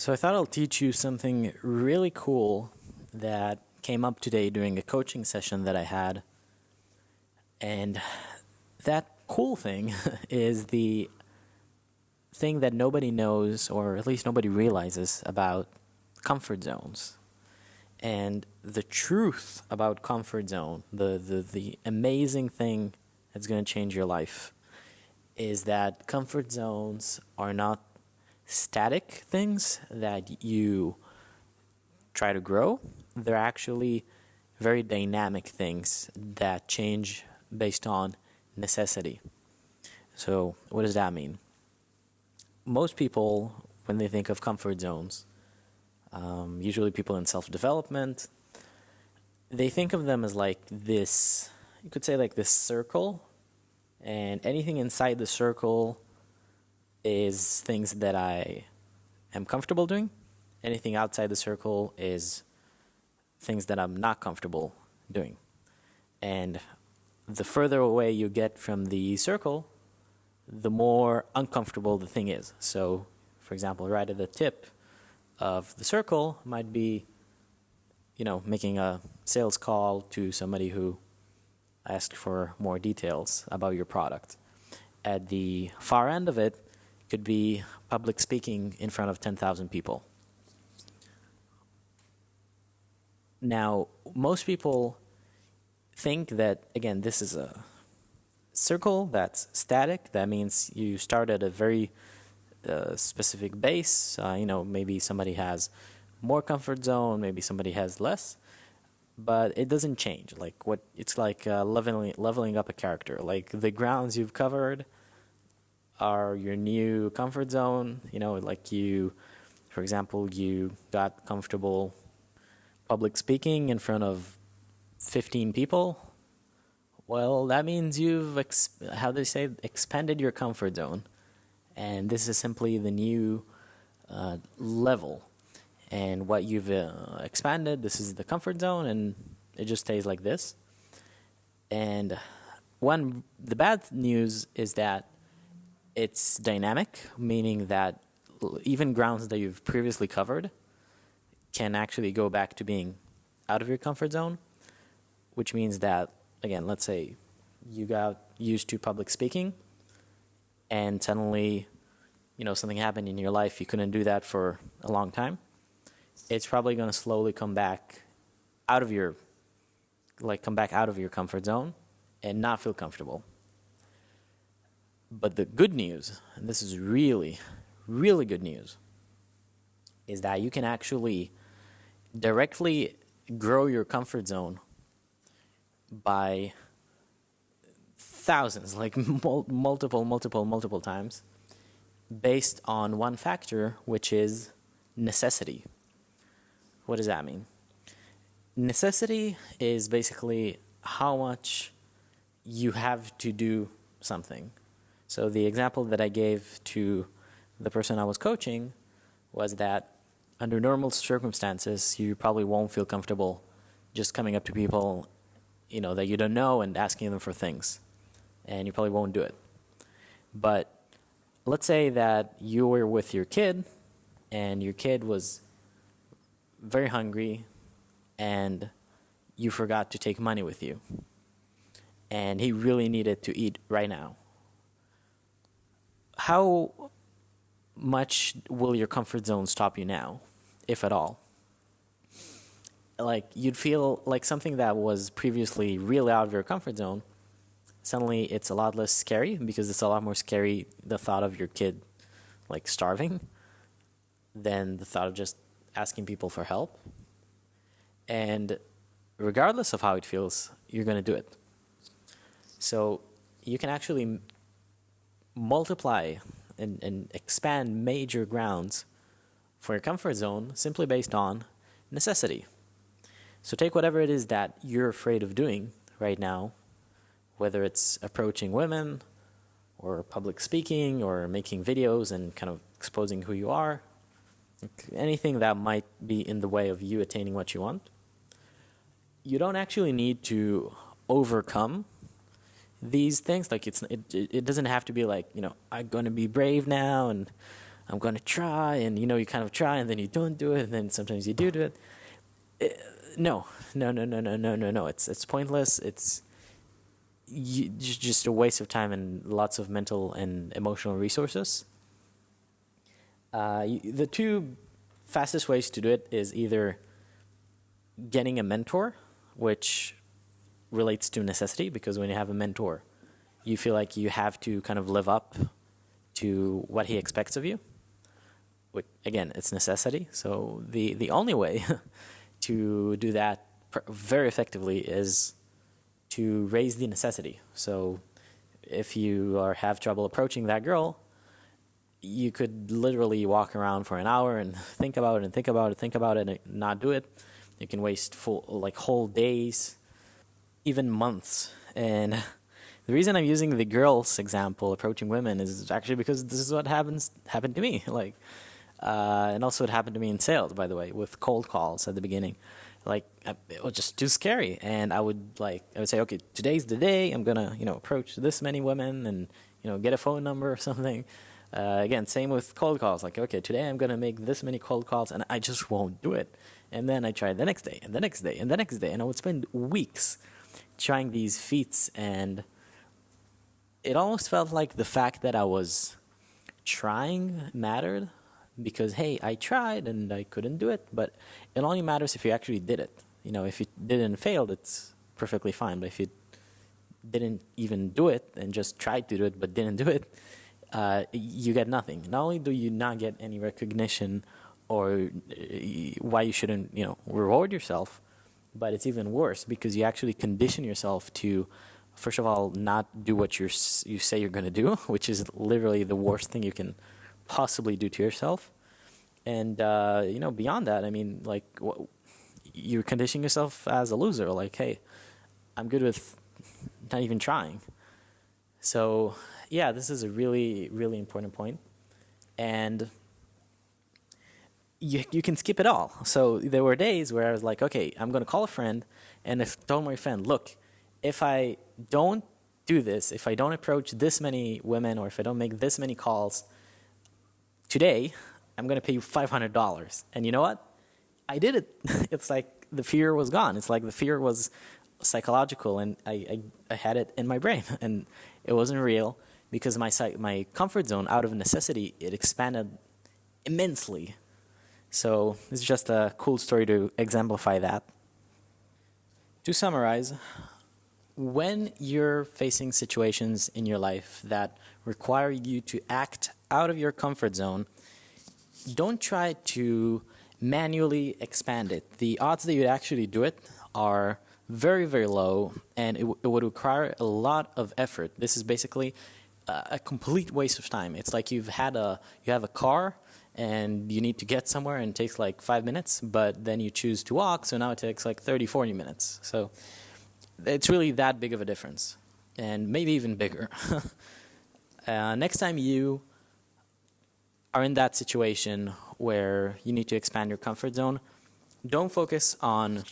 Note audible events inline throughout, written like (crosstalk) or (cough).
So I thought I'll teach you something really cool that came up today during a coaching session that I had. And that cool thing (laughs) is the thing that nobody knows, or at least nobody realizes about comfort zones. And the truth about comfort zone, the, the, the amazing thing that's going to change your life, is that comfort zones are not static things that you try to grow. They're actually very dynamic things that change based on necessity. So, what does that mean? Most people, when they think of comfort zones, um, usually people in self development, they think of them as like this, you could say like this circle, and anything inside the circle is things that I am comfortable doing. Anything outside the circle is things that I'm not comfortable doing. And the further away you get from the circle, the more uncomfortable the thing is. So, for example, right at the tip of the circle might be, you know, making a sales call to somebody who asked for more details about your product. At the far end of it could be public speaking in front of 10,000 people. Now, most people think that, again, this is a circle that's static. That means you start at a very uh, specific base. Uh, you know, maybe somebody has more comfort zone, maybe somebody has less, but it doesn't change. Like what it's like uh, leveling leveling up a character. Like the grounds you've covered are your new comfort zone. You know, like you, for example, you got comfortable public speaking in front of 15 people. Well, that means you've, how do they say, expanded your comfort zone and this is simply the new uh, level and what you've uh, expanded this is the comfort zone and it just stays like this and one the bad news is that it's dynamic meaning that even grounds that you've previously covered can actually go back to being out of your comfort zone which means that again let's say you got used to public speaking and suddenly, you know, something happened in your life, you couldn't do that for a long time, it's probably going to slowly come back out of your, like, come back out of your comfort zone and not feel comfortable. But the good news, and this is really, really good news, is that you can actually directly grow your comfort zone by thousands, like (laughs) multiple, multiple, multiple times, based on one factor, which is necessity. What does that mean? Necessity is basically how much you have to do something. So the example that I gave to the person I was coaching was that under normal circumstances, you probably won't feel comfortable just coming up to people, you know, that you don't know and asking them for things and you probably won't do it. But let's say that you were with your kid and your kid was very hungry and you forgot to take money with you and he really needed to eat right now. How much will your comfort zone stop you now, if at all? Like you'd feel like something that was previously really out of your comfort zone suddenly it's a lot less scary because it's a lot more scary the thought of your kid like starving than the thought of just asking people for help. And regardless of how it feels, you're going to do it. So you can actually multiply and, and expand major grounds for your comfort zone simply based on necessity. So take whatever it is that you're afraid of doing right now whether it's approaching women or public speaking or making videos and kind of exposing who you are, anything that might be in the way of you attaining what you want. You don't actually need to overcome these things. Like it's it, it doesn't have to be like you know I'm going to be brave now and I'm going to try, and you know, you kind of try, and then you don't do it, and then sometimes you do do it. it no, no, no, no, no, no, no, no. It's it's pointless. It's you, just a waste of time and lots of mental and emotional resources. Uh, the two fastest ways to do it is either getting a mentor, which relates to necessity, because when you have a mentor, you feel like you have to kind of live up to what he expects of you. Which, again, it's necessity. So the, the only way (laughs) to do that very effectively is to raise the necessity. So if you are have trouble approaching that girl, you could literally walk around for an hour and think about it and think about it, think about it, and not do it. You can waste full like whole days, even months. And the reason I'm using the girls example, approaching women, is actually because this is what happens happened to me. (laughs) Like, uh, and also it happened to me in sales, by the way, with cold calls at the beginning. Like it was just too scary. And i would like i would say okay today's the day. I'm gonna you know approach this many women and you know get a phone number or (laughs) something. Uh, again same with cold calls. Like okay today i'm gonna make this many cold calls and i just won't do it. And then i try the next day and the next day and the next day. And i would spend weeks trying these feats and it almost felt like the fact that i was trying mattered because hey, I tried and I couldn't do it, but it only matters if you actually did it. You know, if you didn't fail, it's perfectly fine. But if you didn't even do it and just tried to do it but didn't do it, uh, you get nothing. Not only do you not get any recognition or uh, why you shouldn't, you know, reward yourself, but it's even worse because you actually condition yourself to, first of all, not do what you're, you say you're going to do, (laughs) which is literally the worst thing you can possibly do to yourself. And uh, you know, beyond that, I mean, like you're conditioning yourself as a loser. Like, hey, I'm good with not even trying. So yeah, this is a really, really important point. And you, you can skip it all. So there were days where I was like, okay, I'm going to call a friend and I told my friend, look, if I don't do this, if I don't approach this many women or if I don't make this many calls, today, I'm going to pay you $500. And you know what? I did it. (laughs) it's like the fear was gone. It's like the fear was psychological and I, I, I had it in my brain (laughs) and it wasn't real because my, my comfort zone out of necessity, it expanded immensely. So it's just a cool story to exemplify that. To summarize, when you're facing situations in your life that require you to act out of your comfort zone, don't try to manually expand it. The odds that you'd actually do it are very, very low, and it, it would require a lot of effort. This is basically a, a complete waste of time. It's like you've had a you have a car and you need to get somewhere and it takes like five minutes, but then you choose to walk, so now it takes like 30, 40 minutes. So it's really that big of a difference, and maybe even bigger. (laughs) uh, next time you are in that situation where you need to expand your comfort zone, don't focus on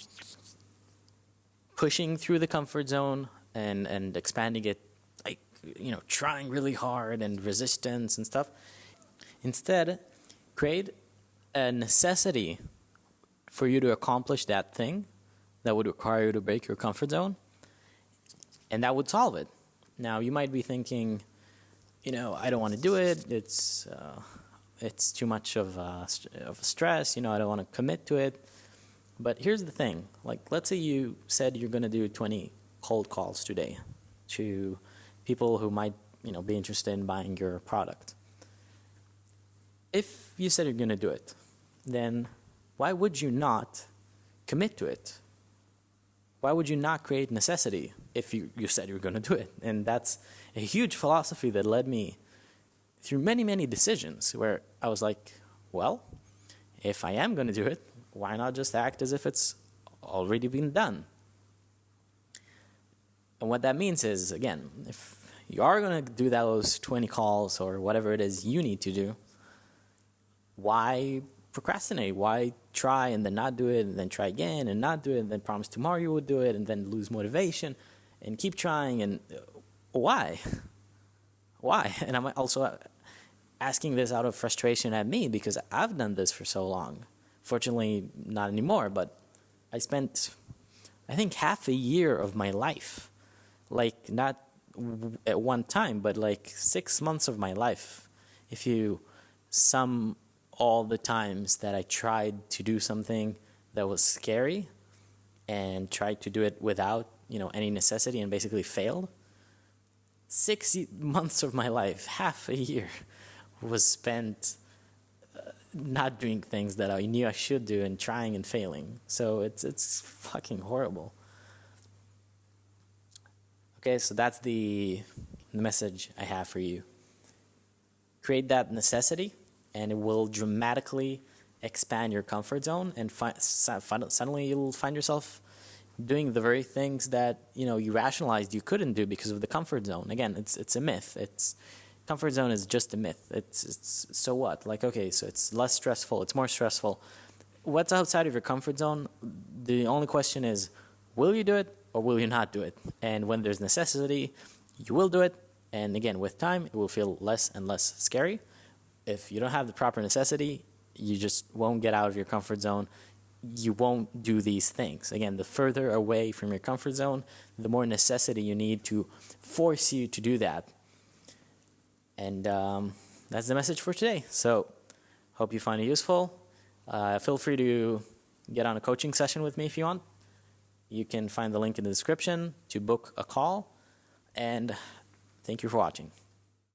pushing through the comfort zone and, and expanding it, like, you know, trying really hard and resistance and stuff. Instead, create a necessity for you to accomplish that thing that would require you to break your comfort zone, and that would solve it. Now, you might be thinking, you know, I don't want to do it. It's uh, it's too much of a, of a stress. You know, I don't want to commit to it. But here's the thing. Like, let's say you said you're going to do 20 cold calls today to people who might, you know, be interested in buying your product. If you said you're going to do it, then why would you not commit to it? Why would you not create necessity if you, you said you were going to do it? And that's a huge philosophy that led me through many, many decisions where I was like, well, if I am going to do it, why not just act as if it's already been done? And what that means is, again, if you are going to do those 20 calls or whatever it is you need to do, why procrastinate? Why try and then not do it and then try again and not do it and then promise tomorrow you will do it and then lose motivation and keep trying and uh, why? (laughs) Why? (laughs) And I'm also asking this out of frustration at me because I've done this for so long. Fortunately, not anymore, but I spent, I think, half a year of my life, like not at one time, but like six months of my life. If you sum all the times that I tried to do something that was scary and tried to do it without, you know, any necessity and basically failed, six months of my life, half a year, was spent uh, not doing things that I knew I should do and trying and failing. So it's it's fucking horrible. Okay, so that's the, the message I have for you. Create that necessity, and it will dramatically expand your comfort zone, and suddenly you'll find yourself doing the very things that you know you rationalized you couldn't do because of the comfort zone. Again, it's it's a myth. It's comfort zone is just a myth. It's it's so what? Like okay, so it's less stressful. It's more stressful. What's outside of your comfort zone? The only question is, will you do it or will you not do it? And when there's necessity, you will do it. And again, with time, it will feel less and less scary. If you don't have the proper necessity, you just won't get out of your comfort zone you won't do these things. Again, the further away from your comfort zone, the more necessity you need to force you to do that. And um, that's the message for today. So, hope you find it useful. Uh, feel free to get on a coaching session with me if you want. You can find the link in the description to book a call. And thank you for watching.